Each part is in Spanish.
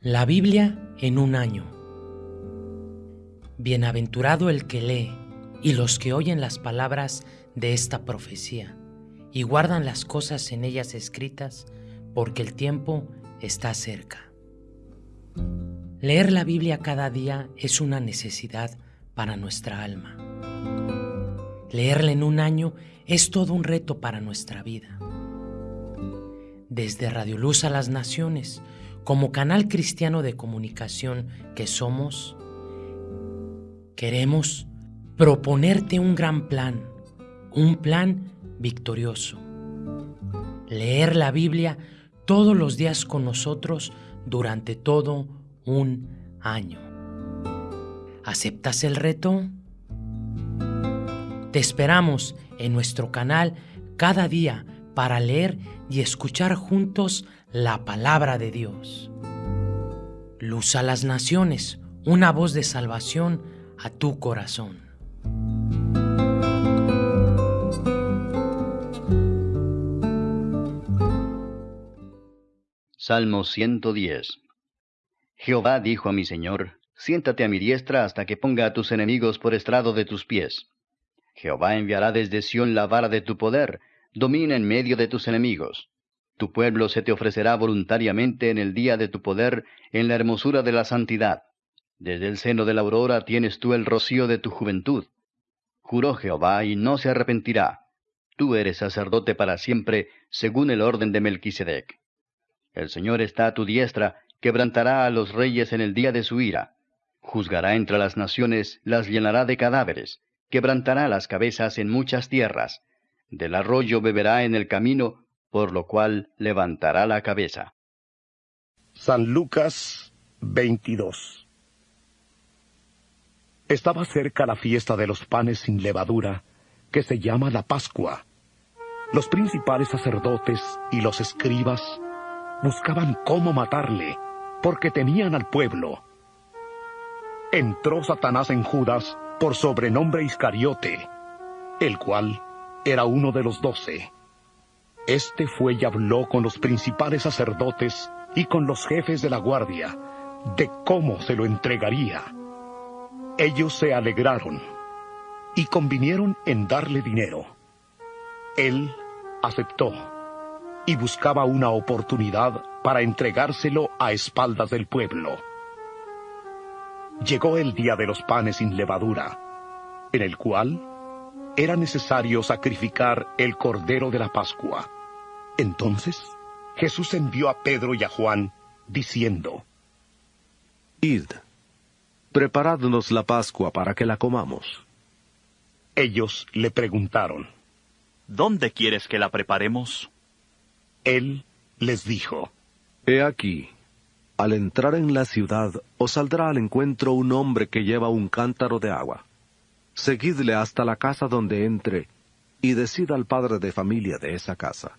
La Biblia en un año. Bienaventurado el que lee y los que oyen las palabras de esta profecía y guardan las cosas en ellas escritas, porque el tiempo está cerca. Leer la Biblia cada día es una necesidad para nuestra alma. Leerla en un año es todo un reto para nuestra vida. Desde Radio Luz a las Naciones, como canal cristiano de comunicación que somos, queremos proponerte un gran plan, un plan victorioso. Leer la Biblia todos los días con nosotros durante todo un año. ¿Aceptas el reto? Te esperamos en nuestro canal cada día para leer y escuchar juntos la palabra de Dios. Luz a las naciones, una voz de salvación a tu corazón. Salmo 110 Jehová dijo a mi Señor, Siéntate a mi diestra hasta que ponga a tus enemigos por estrado de tus pies. Jehová enviará desde Sión la vara de tu poder, domina en medio de tus enemigos. Tu pueblo se te ofrecerá voluntariamente en el día de tu poder, en la hermosura de la santidad. Desde el seno de la aurora tienes tú el rocío de tu juventud. Juró Jehová y no se arrepentirá. Tú eres sacerdote para siempre, según el orden de Melquisedec. El Señor está a tu diestra, quebrantará a los reyes en el día de su ira. Juzgará entre las naciones, las llenará de cadáveres, quebrantará las cabezas en muchas tierras. Del arroyo beberá en el camino, por lo cual levantará la cabeza. San Lucas 22 Estaba cerca la fiesta de los panes sin levadura, que se llama la Pascua. Los principales sacerdotes y los escribas buscaban cómo matarle, porque temían al pueblo. Entró Satanás en Judas por sobrenombre Iscariote, el cual era uno de los doce. Este fue y habló con los principales sacerdotes y con los jefes de la guardia de cómo se lo entregaría. Ellos se alegraron y convinieron en darle dinero. Él aceptó y buscaba una oportunidad para entregárselo a espaldas del pueblo. Llegó el día de los panes sin levadura, en el cual era necesario sacrificar el cordero de la Pascua. Entonces Jesús envió a Pedro y a Juan, diciendo, Id, preparadnos la Pascua para que la comamos. Ellos le preguntaron, ¿Dónde quieres que la preparemos? Él les dijo, He aquí, al entrar en la ciudad os saldrá al encuentro un hombre que lleva un cántaro de agua. Seguidle hasta la casa donde entre, y decida al padre de familia de esa casa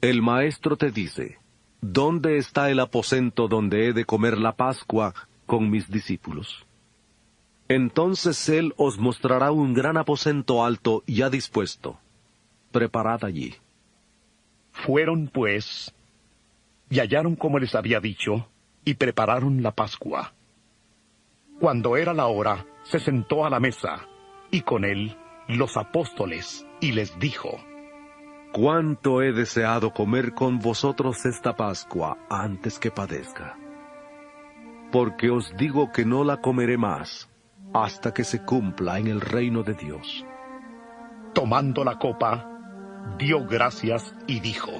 el maestro te dice, ¿dónde está el aposento donde he de comer la Pascua con mis discípulos? Entonces él os mostrará un gran aposento alto ya dispuesto. Preparad allí. Fueron, pues, y hallaron como les había dicho, y prepararon la Pascua. Cuando era la hora, se sentó a la mesa, y con él los apóstoles, y les dijo, cuánto he deseado comer con vosotros esta Pascua antes que padezca. Porque os digo que no la comeré más hasta que se cumpla en el reino de Dios. Tomando la copa, dio gracias y dijo,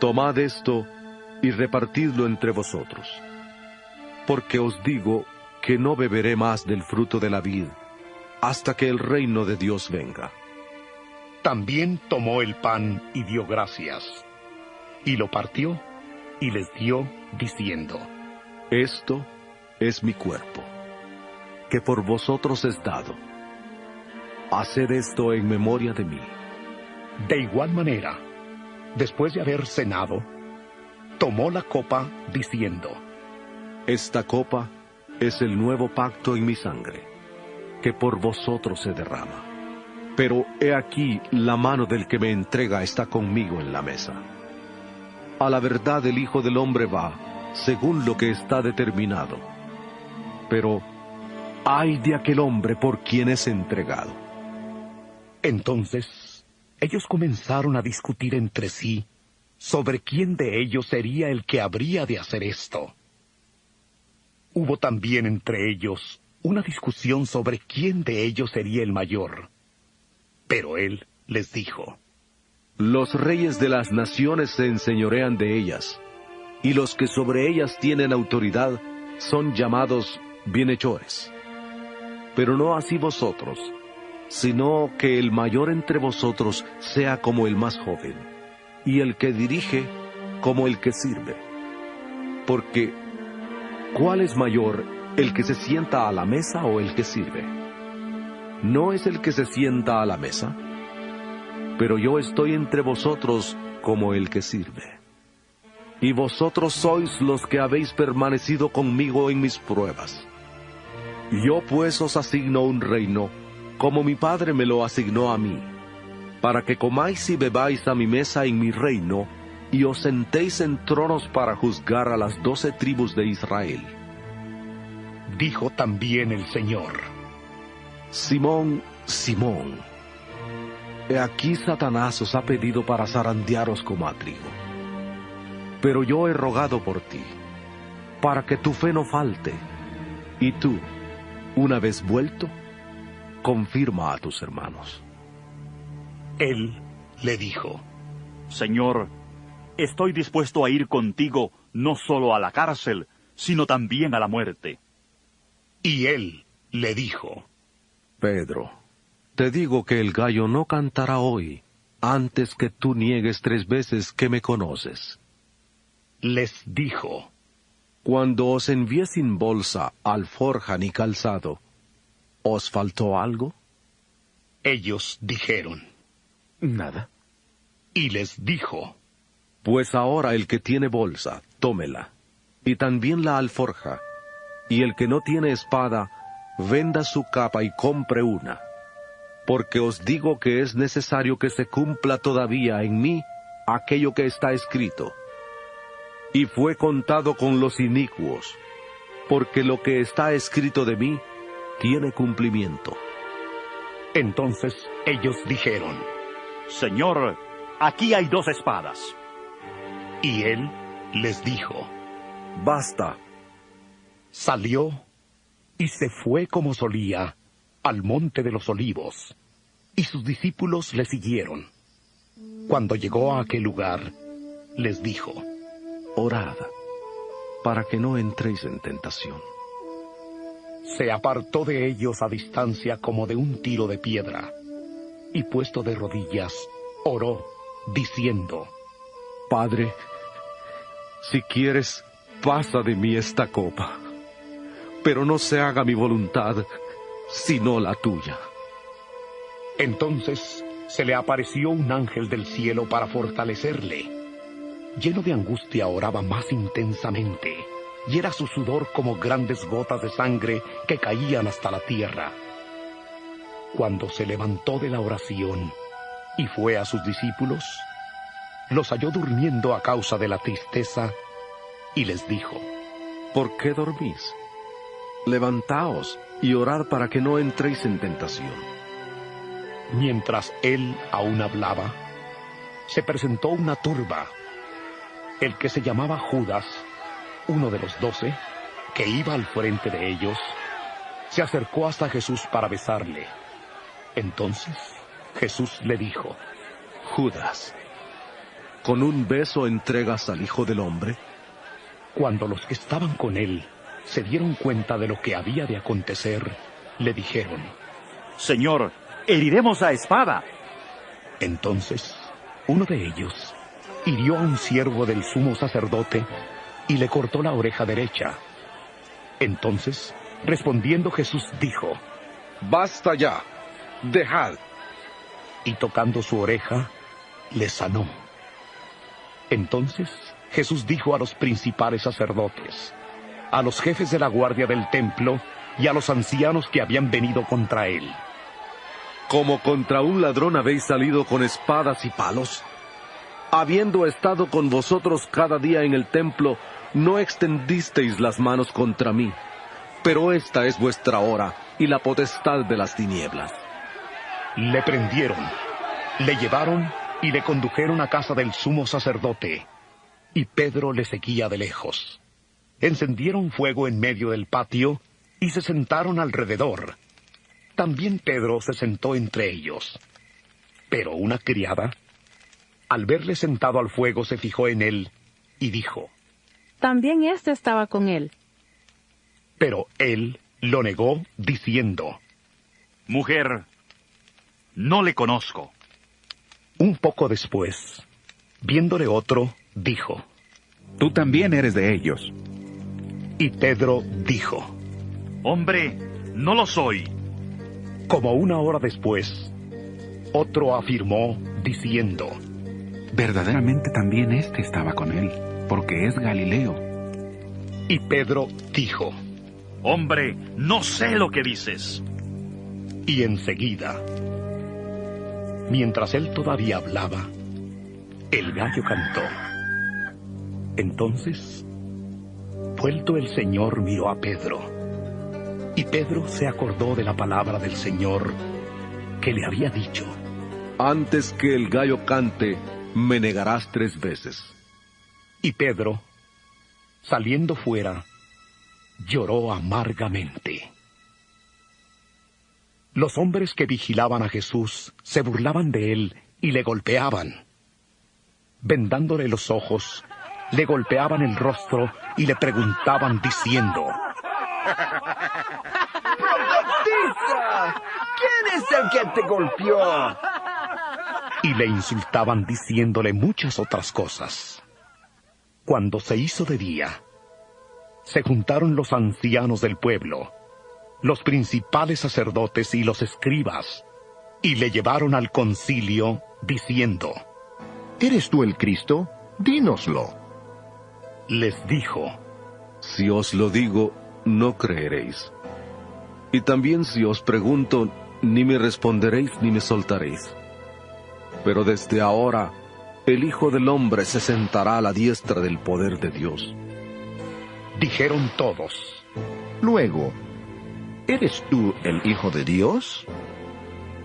Tomad esto y repartidlo entre vosotros. Porque os digo que no beberé más del fruto de la vid hasta que el reino de Dios venga. También tomó el pan y dio gracias, y lo partió y les dio, diciendo, Esto es mi cuerpo, que por vosotros es dado. Haced esto en memoria de mí. De igual manera, después de haber cenado, tomó la copa, diciendo, Esta copa es el nuevo pacto en mi sangre, que por vosotros se derrama. Pero he aquí la mano del que me entrega está conmigo en la mesa. A la verdad el Hijo del Hombre va, según lo que está determinado. Pero, ay de aquel hombre por quien es entregado. Entonces, ellos comenzaron a discutir entre sí sobre quién de ellos sería el que habría de hacer esto. Hubo también entre ellos una discusión sobre quién de ellos sería el mayor. Pero él les dijo, Los reyes de las naciones se enseñorean de ellas, y los que sobre ellas tienen autoridad son llamados bienhechores. Pero no así vosotros, sino que el mayor entre vosotros sea como el más joven, y el que dirige como el que sirve. Porque, ¿cuál es mayor, el que se sienta a la mesa o el que sirve? ¿No es el que se sienta a la mesa? Pero yo estoy entre vosotros como el que sirve. Y vosotros sois los que habéis permanecido conmigo en mis pruebas. Yo pues os asigno un reino, como mi Padre me lo asignó a mí, para que comáis y bebáis a mi mesa en mi reino, y os sentéis en tronos para juzgar a las doce tribus de Israel. Dijo también el Señor, Simón, Simón, he aquí Satanás os ha pedido para zarandearos como a trigo. Pero yo he rogado por ti, para que tu fe no falte, y tú, una vez vuelto, confirma a tus hermanos. Él le dijo, Señor, estoy dispuesto a ir contigo no solo a la cárcel, sino también a la muerte. Y él le dijo, Pedro, te digo que el gallo no cantará hoy antes que tú niegues tres veces que me conoces. Les dijo, Cuando os envié sin bolsa, alforja ni calzado, ¿os faltó algo? Ellos dijeron, Nada. Y les dijo, Pues ahora el que tiene bolsa, tómela, y también la alforja, y el que no tiene espada, venda su capa y compre una. Porque os digo que es necesario que se cumpla todavía en mí aquello que está escrito. Y fue contado con los inicuos, porque lo que está escrito de mí tiene cumplimiento. Entonces ellos dijeron, Señor, aquí hay dos espadas. Y él les dijo, Basta. salió y se fue como solía al monte de los olivos, y sus discípulos le siguieron. Cuando llegó a aquel lugar, les dijo, Orad, para que no entréis en tentación. se apartó de ellos a distancia como de un tiro de piedra, y puesto de rodillas, oró, diciendo, Padre, si quieres, pasa de mí esta copa, pero no se haga mi voluntad, sino la tuya. Entonces se le apareció un ángel del cielo para fortalecerle. Lleno de angustia oraba más intensamente, y era su sudor como grandes gotas de sangre que caían hasta la tierra. Cuando se levantó de la oración y fue a sus discípulos, los halló durmiendo a causa de la tristeza y les dijo, ¿Por qué dormís? Levantaos y orad para que no entréis en tentación. Mientras él aún hablaba, se presentó una turba. El que se llamaba Judas, uno de los doce, que iba al frente de ellos, se acercó hasta Jesús para besarle. Entonces Jesús le dijo, Judas, ¿con un beso entregas al Hijo del Hombre? cuando los que estaban con él se dieron cuenta de lo que había de acontecer, le dijeron, Señor, heriremos a espada. Entonces, uno de ellos hirió a un siervo del sumo sacerdote y le cortó la oreja derecha. Entonces, respondiendo Jesús dijo, Basta ya, dejad. y tocando su oreja, le sanó. Entonces Jesús dijo a los principales sacerdotes, a los jefes de la guardia del templo y a los ancianos que habían venido contra él, Como contra un ladrón habéis salido con espadas y palos. Habiendo estado con vosotros cada día en el templo, no extendisteis las manos contra mí, pero esta es vuestra hora y la potestad de las tinieblas. Le prendieron, le llevaron y le condujeron a casa del sumo sacerdote, y Pedro le seguía de lejos. Encendieron fuego en medio del patio y se sentaron alrededor. También Pedro se sentó entre ellos. Pero una criada, al verle sentado al fuego, se fijó en él y dijo, También éste estaba con él. Pero él lo negó diciendo, Mujer, no le conozco. Un poco después, viéndole otro, dijo, Tú también eres de ellos. Y Pedro dijo, Hombre, no lo soy. Como una hora después, otro afirmó diciendo, Verdaderamente también éste estaba con él, porque es Galileo. Y Pedro dijo, Hombre, no sé lo que dices. Y enseguida, mientras él todavía hablaba, el gallo cantó. Entonces, vuelto el Señor miró a Pedro, y Pedro se acordó de la palabra del Señor que le había dicho. Antes que el gallo cante, me negarás tres veces. Y Pedro, saliendo fuera, lloró amargamente. Los hombres que vigilaban a Jesús se burlaban de él y le golpeaban. Vendándole los ojos, le golpeaban el rostro y le preguntaban diciendo, ¡Profetiza! ¿Quién es el que te golpeó? y le insultaban diciéndole muchas otras cosas. Cuando se hizo de día, se juntaron los ancianos del pueblo, los principales sacerdotes y los escribas, y le llevaron al concilio diciendo, ¿Eres tú el Cristo? Dínoslo. les dijo, Si os lo digo, no creeréis. Y también si os pregunto, ni me responderéis ni me soltaréis. Pero desde ahora, el Hijo del Hombre se sentará a la diestra del poder de Dios. dijeron todos, Luego, ¿eres tú el Hijo de Dios?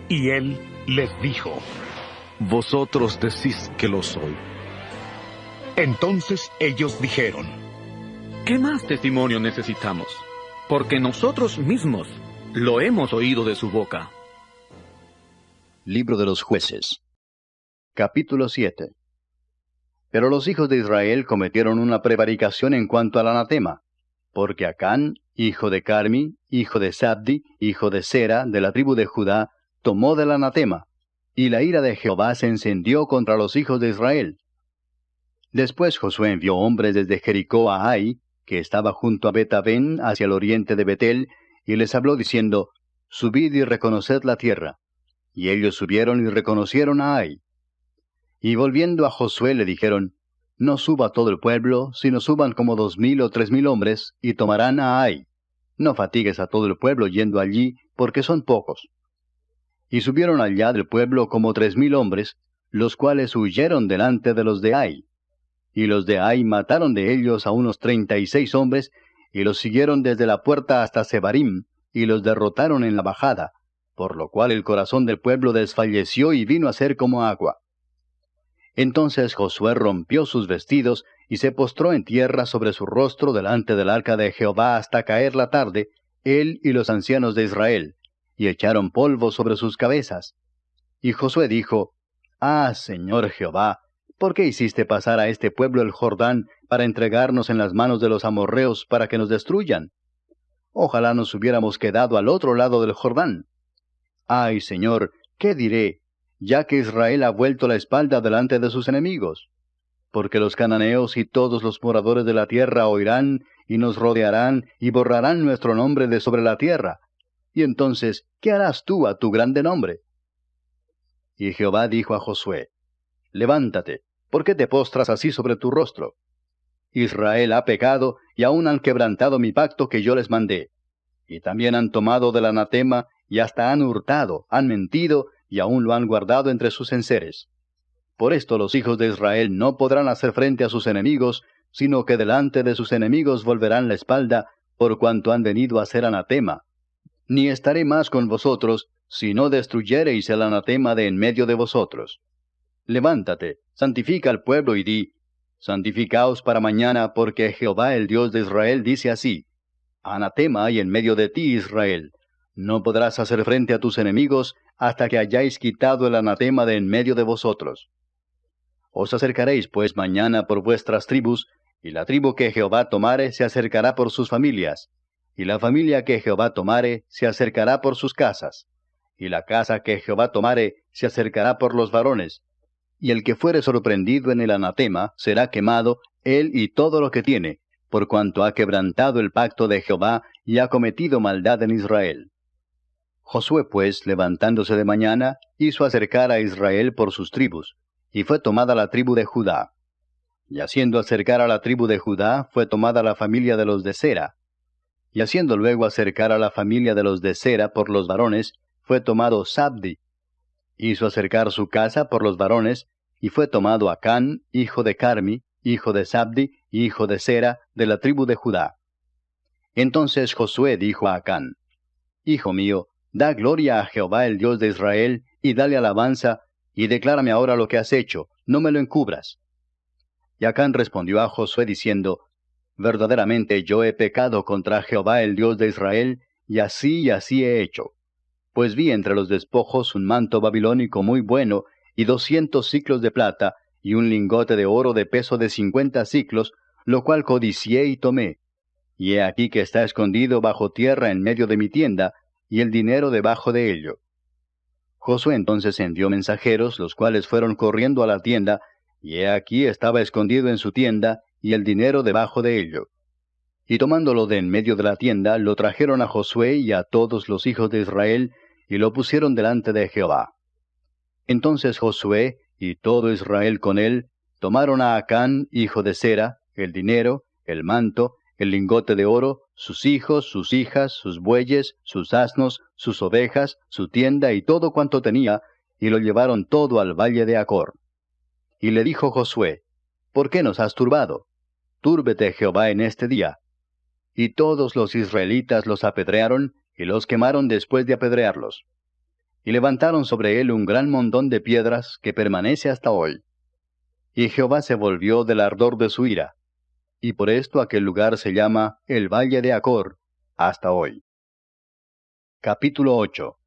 y él les dijo, Vosotros decís que lo soy. entonces ellos dijeron, ¿Qué más testimonio necesitamos? Porque nosotros mismos lo hemos oído de su boca. Libro de los jueces. Capítulo 7. Pero los hijos de Israel cometieron una prevaricación en cuanto al anatema, porque Acán, hijo de Carmi, hijo de Sabdi, hijo de Sera, de la tribu de Judá, tomó del anatema, y la ira de Jehová se encendió contra los hijos de Israel. Después Josué envió hombres desde Jericó a Ai, que estaba junto a Betavén, hacia el oriente de Betel, y les habló diciendo, Subid y reconoced la tierra. Y ellos subieron y reconocieron a Ai. Y volviendo a Josué le dijeron, No suba todo el pueblo, sino suban como dos mil o tres mil hombres, y tomarán a Ai. No fatigues a todo el pueblo yendo allí, porque son pocos. Y subieron allá del pueblo como tres mil hombres, los cuales huyeron delante de los de Ai. Y los de Ai mataron de ellos a unos treinta y seis hombres, y los siguieron desde la puerta hasta Sebarim, y los derrotaron en la bajada, por lo cual el corazón del pueblo desfalleció y vino a ser como agua. Entonces Josué rompió sus vestidos y se postró en tierra sobre su rostro delante del arca de Jehová hasta caer la tarde, él y los ancianos de Israel, y echaron polvo sobre sus cabezas. Y Josué dijo, Ah, Señor Jehová, ¿por qué hiciste pasar a este pueblo el Jordán para entregarnos en las manos de los amorreos para que nos destruyan? Ojalá nos hubiéramos quedado al otro lado del Jordán. Ay, Señor, ¿qué diré? Ya que Israel ha vuelto la espalda delante de sus enemigos. Porque los cananeos y todos los moradores de la tierra oirán y nos rodearán y borrarán nuestro nombre de sobre la tierra. Y entonces, ¿qué harás tú a tu grande nombre? Y Jehová dijo a Josué, Levántate, ¿por qué te postras así sobre tu rostro? Israel ha pecado y aún han quebrantado mi pacto que yo les mandé. Y también han tomado del anatema y hasta han hurtado, han mentido y aún lo han guardado entre sus enseres. Por esto los hijos de Israel no podrán hacer frente a sus enemigos, sino que delante de sus enemigos volverán la espalda, por cuanto han venido a ser anatema. Ni estaré más con vosotros, si no destruyereis el anatema de en medio de vosotros. Levántate, santifica al pueblo y di, Santificaos para mañana, porque Jehová el Dios de Israel dice así, Anatema hay en medio de ti, Israel. No podrás hacer frente a tus enemigos hasta que hayáis quitado el anatema de en medio de vosotros. Os acercaréis pues mañana por vuestras tribus, y la tribu que Jehová tomare se acercará por sus familias, y la familia que Jehová tomare se acercará por sus casas, y la casa que Jehová tomare se acercará por los varones, y el que fuere sorprendido en el anatema será quemado, él y todo lo que tiene, por cuanto ha quebrantado el pacto de Jehová y ha cometido maldad en Israel. Josué pues, levantándose de mañana, hizo acercar a Israel por sus tribus, y fue tomada la tribu de Judá. Y haciendo acercar a la tribu de Judá, fue tomada la familia de los de Sera. Y haciendo luego acercar a la familia de los de Sera por los varones, fue tomado Sabdi. Hizo acercar su casa por los varones, y fue tomado Acán, hijo de Carmi, hijo de Sabdi, hijo de Sera, de la tribu de Judá. Entonces Josué dijo a Acán, Hijo mío, da gloria a Jehová el Dios de Israel, y dale alabanza, y declárame ahora lo que has hecho, no me lo encubras. Y Acán respondió a Josué diciendo, Verdaderamente yo he pecado contra Jehová el Dios de Israel, y así y así he hecho. Pues vi entre los despojos un manto babilónico muy bueno, y doscientos ciclos de plata, y un lingote de oro de peso de cincuenta ciclos, lo cual codicié y tomé. Y he aquí que está escondido bajo tierra en medio de mi tienda, y el dinero debajo de ello. Josué entonces envió mensajeros, los cuales fueron corriendo a la tienda, y he aquí estaba escondido en su tienda, y el dinero debajo de ello. Y tomándolo de en medio de la tienda, lo trajeron a Josué y a todos los hijos de Israel, y lo pusieron delante de Jehová. Entonces Josué y todo Israel con él tomaron a Acán, hijo de Sera, el dinero, el manto, el lingote de oro, sus hijos, sus hijas, sus bueyes, sus asnos, sus ovejas, su tienda y todo cuanto tenía, y lo llevaron todo al valle de Acor. Y le dijo Josué, ¿Por qué nos has turbado? Túrbete Jehová en este día. Y todos los israelitas los apedrearon, y los quemaron después de apedrearlos. Y levantaron sobre él un gran montón de piedras que permanece hasta hoy. Y Jehová se volvió del ardor de su ira, y por esto aquel lugar se llama el Valle de Acor, hasta hoy. Capítulo 8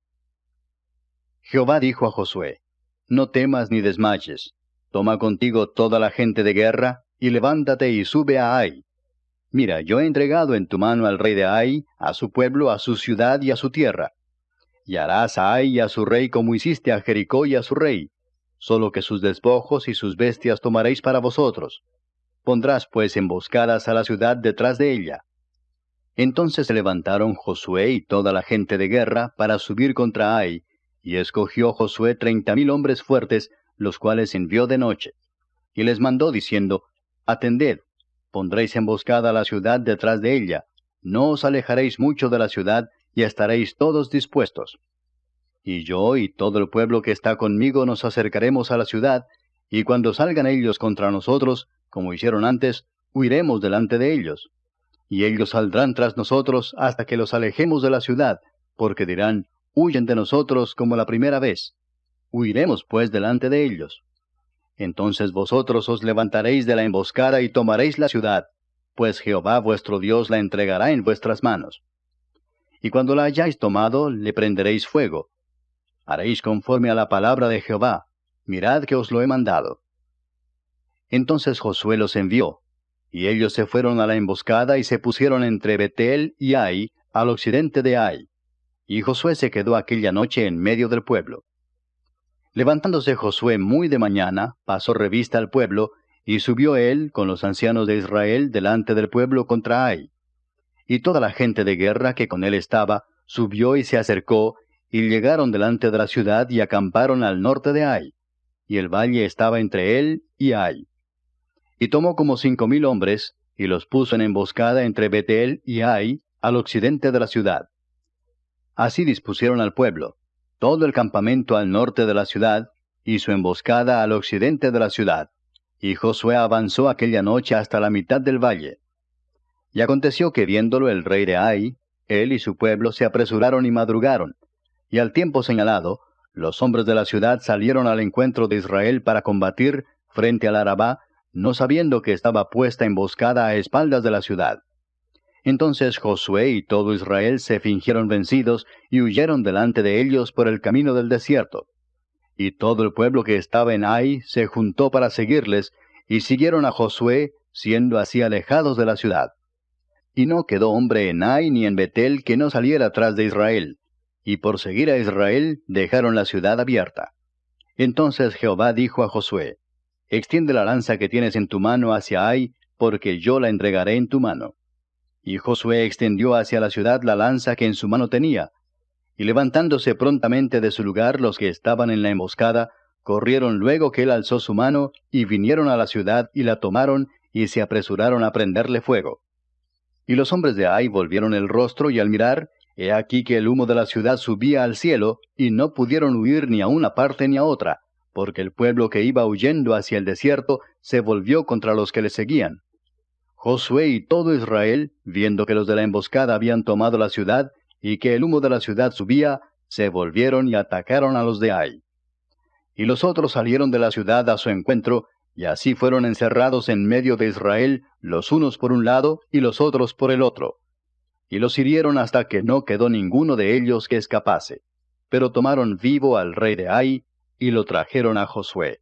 Jehová dijo a Josué, No temas ni desmayes, toma contigo toda la gente de guerra, y levántate y sube a Ai. Mira, yo he entregado en tu mano al rey de Ai, a su pueblo, a su ciudad y a su tierra. Y harás a Ai y a su rey como hiciste a Jericó y a su rey, solo que sus despojos y sus bestias tomaréis para vosotros Pondrás pues emboscadas a la ciudad detrás de ella. Entonces se levantaron Josué y toda la gente de guerra para subir contra Ai, y escogió Josué treinta mil hombres fuertes, los cuales envió de noche. Y les mandó diciendo, Atended, pondréis emboscada a la ciudad detrás de ella, no os alejaréis mucho de la ciudad, y estaréis todos dispuestos. Y yo y todo el pueblo que está conmigo nos acercaremos a la ciudad, y cuando salgan ellos contra nosotros, como hicieron antes, huiremos delante de ellos. Y ellos saldrán tras nosotros hasta que los alejemos de la ciudad, porque dirán, huyen de nosotros como la primera vez. Huiremos pues delante de ellos. Entonces vosotros os levantaréis de la emboscada y tomaréis la ciudad, pues Jehová vuestro Dios la entregará en vuestras manos. Y cuando la hayáis tomado, le prenderéis fuego. Haréis conforme a la palabra de Jehová. Mirad que os lo he mandado. Entonces Josué los envió, y ellos se fueron a la emboscada y se pusieron entre Betel y Ai, al occidente de Ai. Y Josué se quedó aquella noche en medio del pueblo. Levantándose Josué muy de mañana, pasó revista al pueblo, y subió él con los ancianos de Israel delante del pueblo contra Ai. Y toda la gente de guerra que con él estaba, subió y se acercó, y llegaron delante de la ciudad y acamparon al norte de Ai. Y el valle estaba entre él y Ai. Y tomó como cinco mil hombres, y los puso en emboscada entre Betel y Ai, al occidente de la ciudad. Así dispusieron al pueblo, todo el campamento al norte de la ciudad, y su emboscada al occidente de la ciudad, Y Josué avanzó aquella noche hasta la mitad del valle. Y aconteció que viéndolo el rey de Ai, él y su pueblo se apresuraron y madrugaron. Y al tiempo señalado, los hombres de la ciudad salieron al encuentro de Israel para combatir frente al Arabá, no sabiendo que estaba puesta emboscada a espaldas de la ciudad. Entonces Josué y todo Israel se fingieron vencidos y huyeron delante de ellos por el camino del desierto. Y todo el pueblo que estaba en Ai se juntó para seguirles, y siguieron a Josué, siendo así alejados de la ciudad. Y no quedó hombre en Ai ni en Betel que no saliera tras de Israel, y por seguir a Israel dejaron la ciudad abierta. Entonces Jehová dijo a Josué, Extiende la lanza que tienes en tu mano hacia Ai, porque yo la entregaré en tu mano. Y Josué extendió hacia la ciudad la lanza que en su mano tenía. Y levantándose prontamente de su lugar los que estaban en la emboscada, corrieron luego que él alzó su mano, y vinieron a la ciudad y la tomaron, y se apresuraron a prenderle fuego. Y los hombres de Ai volvieron el rostro, y al mirar, he aquí que el humo de la ciudad subía al cielo, y no pudieron huir ni a una parte ni a otra, porque el pueblo que iba huyendo hacia el desierto se volvió contra los que le seguían. Josué y todo Israel, viendo que los de la emboscada habían tomado la ciudad y que el humo de la ciudad subía, se volvieron y atacaron a los de Ai. Y los otros salieron de la ciudad a su encuentro, y así fueron encerrados en medio de Israel, los unos por un lado y los otros por el otro. Y los hirieron hasta que no quedó ninguno de ellos que escapase. Pero tomaron vivo al rey de Ai, y lo trajeron a Josué.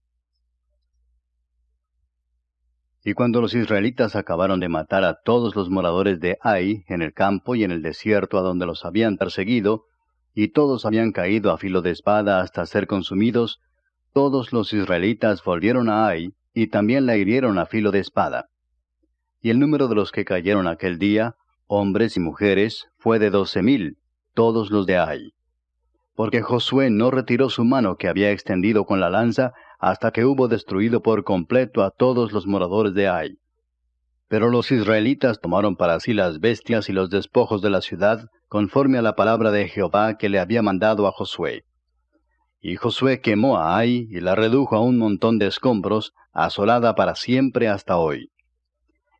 Y cuando los israelitas acabaron de matar a todos los moradores de Ai en el campo y en el desierto a donde los habían perseguido, y todos habían caído a filo de espada hasta ser consumidos, todos los israelitas volvieron a Ai y también la hirieron a filo de espada. Y el número de los que cayeron aquel día, hombres y mujeres, fue de doce mil, todos los de Ai. Porque Josué no retiró su mano que había extendido con la lanza hasta que hubo destruido por completo a todos los moradores de Ai. Pero los israelitas tomaron para sí las bestias y los despojos de la ciudad, conforme a la palabra de Jehová que le había mandado a Josué. Y Josué quemó a Ai y la redujo a un montón de escombros, asolada para siempre hasta hoy.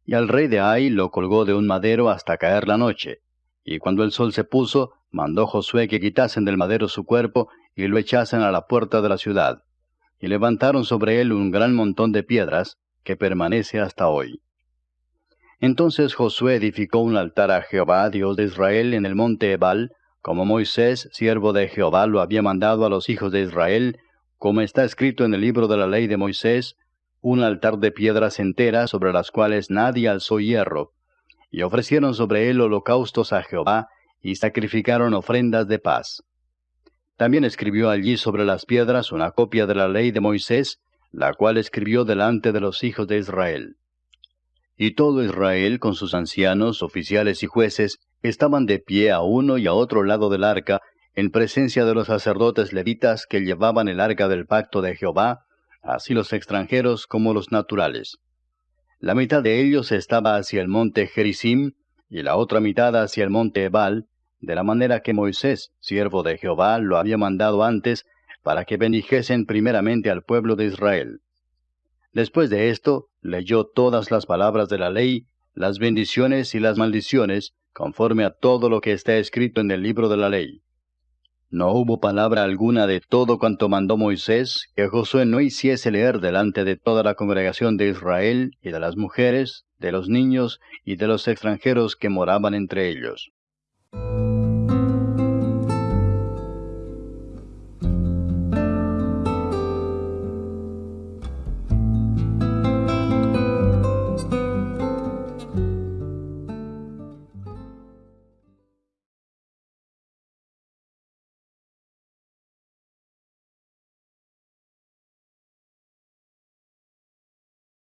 Y al rey de Ai lo colgó de un madero hasta caer la noche. Y cuando el sol se puso, mandó Josué que quitasen del madero su cuerpo y lo echasen a la puerta de la ciudad y levantaron sobre él un gran montón de piedras, que permanece hasta hoy. Entonces Josué edificó un altar a Jehová, Dios de Israel, en el monte Ebal, como Moisés, siervo de Jehová, lo había mandado a los hijos de Israel, como está escrito en el libro de la ley de Moisés, un altar de piedras enteras sobre las cuales nadie alzó hierro, y ofrecieron sobre él holocaustos a Jehová, y sacrificaron ofrendas de paz. También escribió allí sobre las piedras una copia de la ley de Moisés, la cual escribió delante de los hijos de Israel. Y todo Israel, con sus ancianos, oficiales y jueces, estaban de pie a uno y a otro lado del arca, en presencia de los sacerdotes levitas que llevaban el arca del pacto de Jehová, así los extranjeros como los naturales. La mitad de ellos estaba hacia el monte Gerizim, y la otra mitad hacia el monte Ebal, de la manera que Moisés, siervo de Jehová, lo había mandado antes, para que bendijesen primeramente al pueblo de Israel. Después de esto, leyó todas las palabras de la ley, las bendiciones y las maldiciones, conforme a todo lo que está escrito en el libro de la ley. No hubo palabra alguna de todo cuanto mandó Moisés que Josué no hiciese leer delante de toda la congregación de Israel y de las mujeres, de los niños y de los extranjeros que moraban entre ellos.